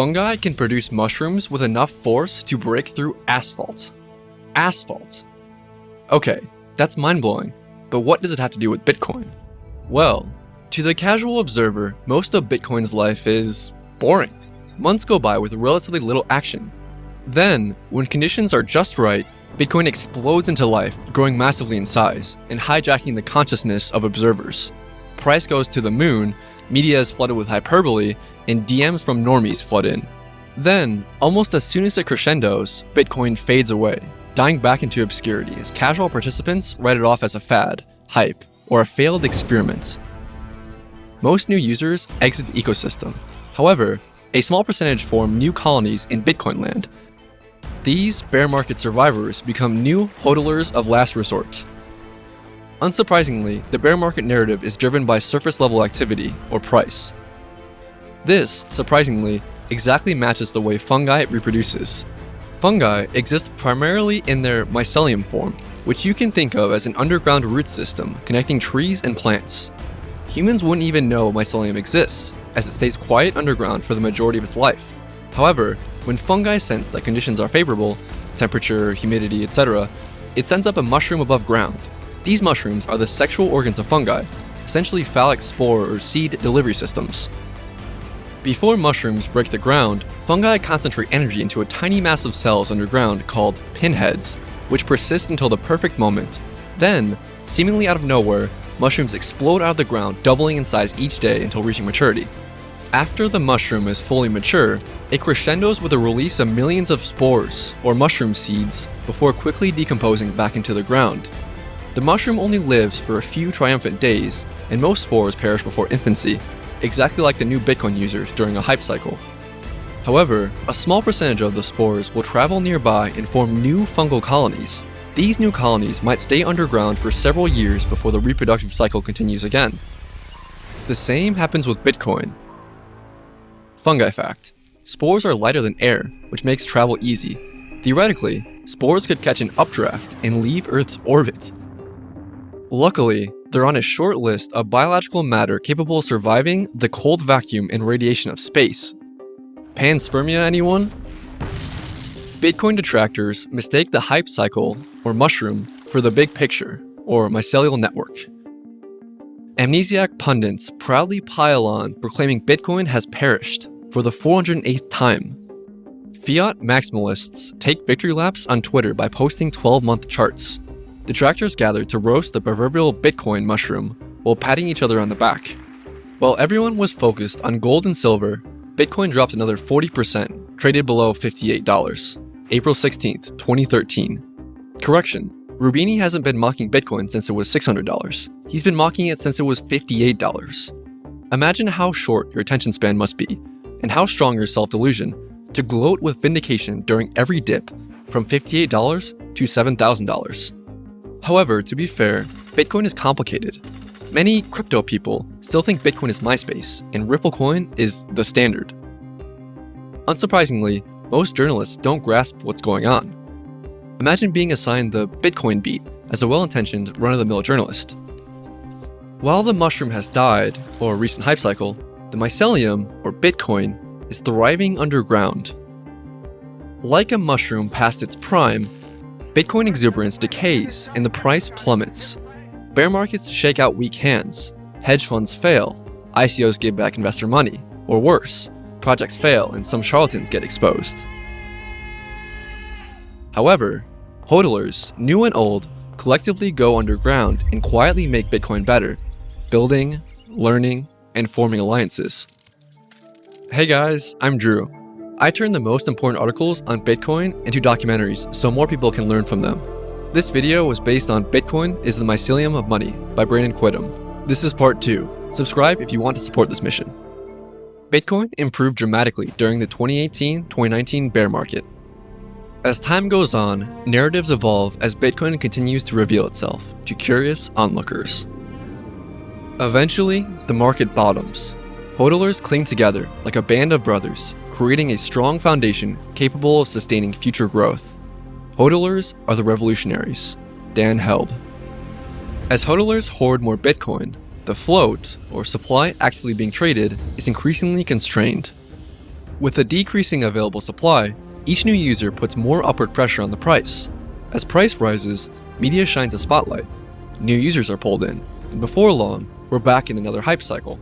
fungi can produce mushrooms with enough force to break through asphalt. Asphalt. Okay, that's mind-blowing, but what does it have to do with Bitcoin? Well, to the casual observer, most of Bitcoin's life is boring. Months go by with relatively little action. Then, when conditions are just right, Bitcoin explodes into life, growing massively in size, and hijacking the consciousness of observers. Price goes to the moon, media is flooded with hyperbole, and DMs from normies flood in. Then, almost as soon as it crescendos, Bitcoin fades away, dying back into obscurity as casual participants write it off as a fad, hype, or a failed experiment. Most new users exit the ecosystem. However, a small percentage form new colonies in Bitcoin land. These bear market survivors become new hodlers of last resort. Unsurprisingly, the bear market narrative is driven by surface level activity, or price. This, surprisingly, exactly matches the way fungi reproduces. Fungi exist primarily in their mycelium form, which you can think of as an underground root system connecting trees and plants. Humans wouldn't even know mycelium exists, as it stays quiet underground for the majority of its life. However, when fungi sense that conditions are favorable, temperature, humidity, etc., it sends up a mushroom above ground. These mushrooms are the sexual organs of fungi, essentially phallic spore or seed delivery systems. Before mushrooms break the ground, fungi concentrate energy into a tiny mass of cells underground called pinheads, which persist until the perfect moment. Then, seemingly out of nowhere, mushrooms explode out of the ground, doubling in size each day until reaching maturity. After the mushroom is fully mature, it crescendos with the release of millions of spores, or mushroom seeds, before quickly decomposing back into the ground. The mushroom only lives for a few triumphant days, and most spores perish before infancy, exactly like the new Bitcoin users during a hype cycle. However, a small percentage of the spores will travel nearby and form new fungal colonies. These new colonies might stay underground for several years before the reproductive cycle continues again. The same happens with Bitcoin, Fungi fact. Spores are lighter than air, which makes travel easy. Theoretically, spores could catch an updraft and leave Earth's orbit. Luckily, they're on a short list of biological matter capable of surviving the cold vacuum and radiation of space. Panspermia anyone? Bitcoin detractors mistake the hype cycle, or mushroom, for the big picture, or mycelial network. Amnesiac pundits proudly pile on proclaiming Bitcoin has perished for the 408th time. Fiat maximalists take victory laps on Twitter by posting 12-month charts. Detractors gathered to roast the proverbial Bitcoin mushroom while patting each other on the back. While everyone was focused on gold and silver, Bitcoin dropped another 40%, traded below $58. April 16, 2013. Correction, Roubini hasn't been mocking Bitcoin since it was $600. He's been mocking it since it was $58. Imagine how short your attention span must be, and how strong your self-delusion, to gloat with vindication during every dip from $58 to $7,000. However, to be fair, Bitcoin is complicated. Many crypto people still think Bitcoin is MySpace, and Ripple Coin is the standard. Unsurprisingly, most journalists don't grasp what's going on. Imagine being assigned the Bitcoin beat as a well-intentioned run-of-the-mill journalist. While the mushroom has died, or a recent hype cycle, the mycelium, or Bitcoin, is thriving underground. Like a mushroom past its prime, Bitcoin exuberance decays and the price plummets. Bear markets shake out weak hands, hedge funds fail, ICOs give back investor money, or worse, projects fail and some charlatans get exposed. However, hodlers, new and old, collectively go underground and quietly make Bitcoin better, building, learning, and forming alliances. Hey guys, I'm Drew. I turn the most important articles on Bitcoin into documentaries so more people can learn from them. This video was based on Bitcoin is the Mycelium of Money by Brandon Quittem. This is part 2. Subscribe if you want to support this mission. Bitcoin improved dramatically during the 2018-2019 bear market. As time goes on, narratives evolve as Bitcoin continues to reveal itself to curious onlookers. Eventually, the market bottoms. Hodlers cling together like a band of brothers, creating a strong foundation capable of sustaining future growth. Hodlers are the revolutionaries. Dan Held. As hodlers hoard more Bitcoin, the float, or supply actually being traded, is increasingly constrained. With a decreasing available supply, each new user puts more upward pressure on the price. As price rises, media shines a spotlight. New users are pulled in, and before long, we're back in another hype cycle.